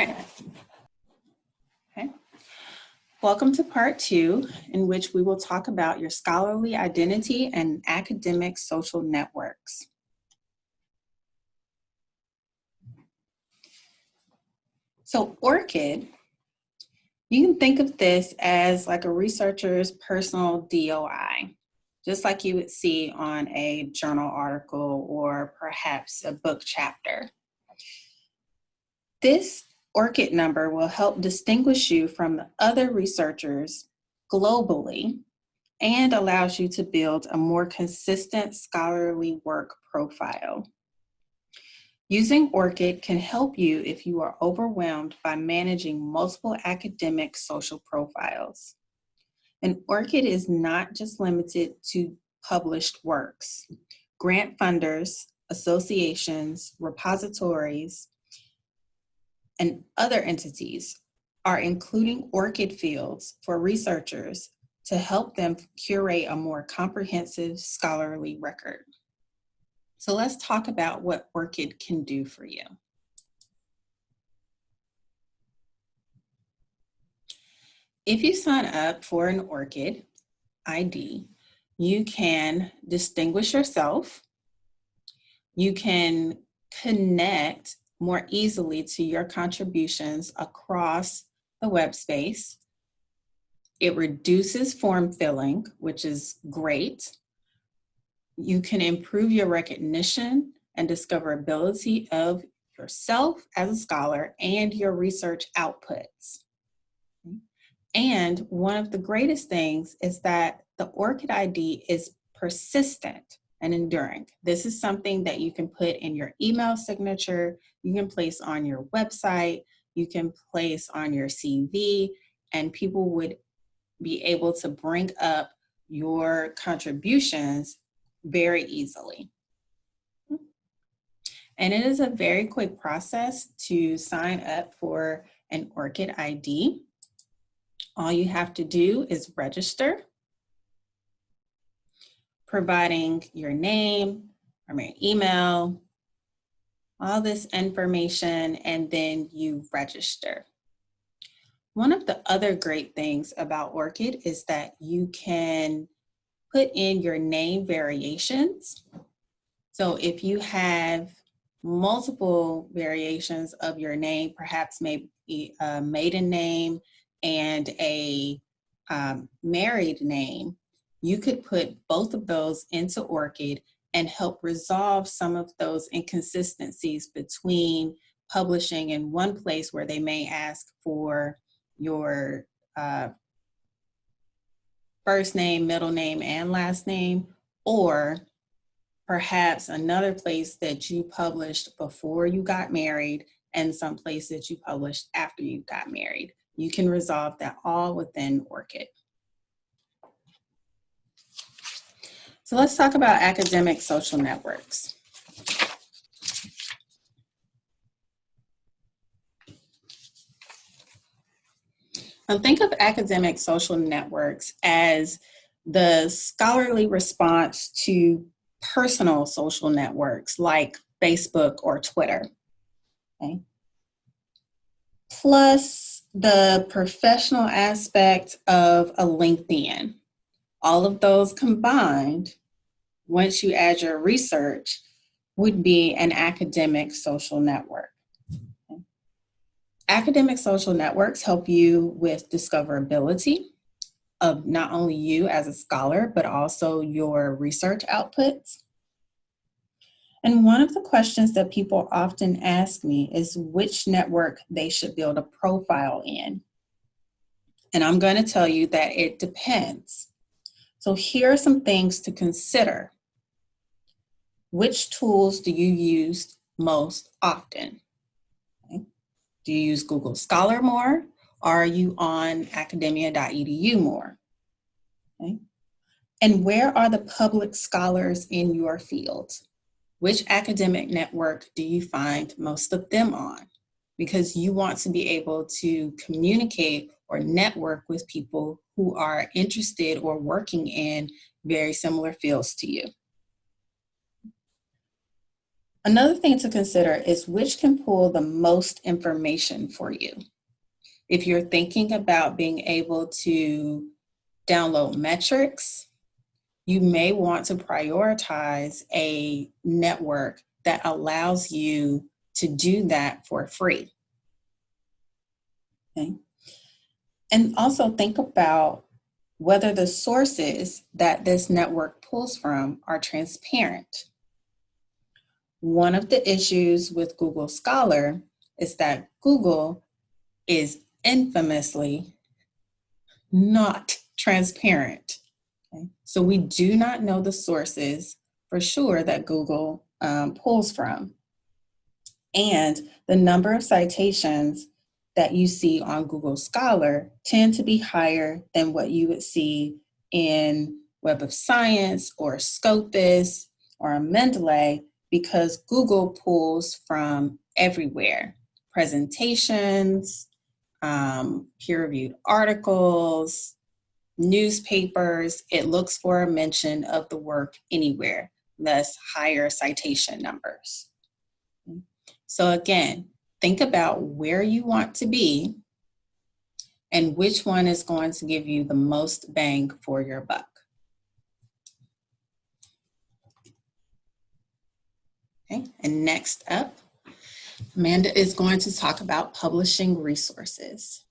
Okay. Welcome to part two, in which we will talk about your scholarly identity and academic social networks. So ORCID, you can think of this as like a researcher's personal DOI, just like you would see on a journal article or perhaps a book chapter. This ORCID number will help distinguish you from other researchers globally and allows you to build a more consistent scholarly work profile. Using ORCID can help you if you are overwhelmed by managing multiple academic social profiles. And ORCID is not just limited to published works. Grant funders, associations, repositories, and other entities are including ORCID fields for researchers to help them curate a more comprehensive scholarly record. So let's talk about what ORCID can do for you. If you sign up for an ORCID ID, you can distinguish yourself, you can connect more easily to your contributions across the web space. It reduces form filling, which is great. You can improve your recognition and discoverability of yourself as a scholar and your research outputs. And one of the greatest things is that the ORCID ID is persistent and enduring. This is something that you can put in your email signature, you can place on your website, you can place on your CV, and people would be able to bring up your contributions very easily. And it is a very quick process to sign up for an ORCID ID. All you have to do is register providing your name your email, all this information, and then you register. One of the other great things about ORCID is that you can put in your name variations. So if you have multiple variations of your name, perhaps maybe a maiden name and a um, married name, you could put both of those into ORCID and help resolve some of those inconsistencies between publishing in one place where they may ask for your uh, first name, middle name, and last name, or perhaps another place that you published before you got married and some place that you published after you got married. You can resolve that all within ORCID. So let's talk about academic social networks. Now think of academic social networks as the scholarly response to personal social networks like Facebook or Twitter. Okay. Plus the professional aspect of a LinkedIn. All of those combined once you add your research, would be an academic social network. Academic social networks help you with discoverability of not only you as a scholar, but also your research outputs. And one of the questions that people often ask me is which network they should build a profile in. And I'm going to tell you that it depends. So here are some things to consider which tools do you use most often? Do you use Google Scholar more? Are you on academia.edu more? Okay. And where are the public scholars in your field? Which academic network do you find most of them on? Because you want to be able to communicate or network with people who are interested or working in very similar fields to you. Another thing to consider is which can pull the most information for you. If you're thinking about being able to download metrics, you may want to prioritize a network that allows you to do that for free. Okay. And also think about whether the sources that this network pulls from are transparent. One of the issues with Google Scholar is that Google is infamously not transparent. Okay? So we do not know the sources for sure that Google um, pulls from. And the number of citations that you see on Google Scholar tend to be higher than what you would see in Web of Science or Scopus or Mendeley because Google pulls from everywhere. Presentations, um, peer-reviewed articles, newspapers, it looks for a mention of the work anywhere, thus higher citation numbers. So again, think about where you want to be and which one is going to give you the most bang for your buck. Okay, and next up, Amanda is going to talk about publishing resources.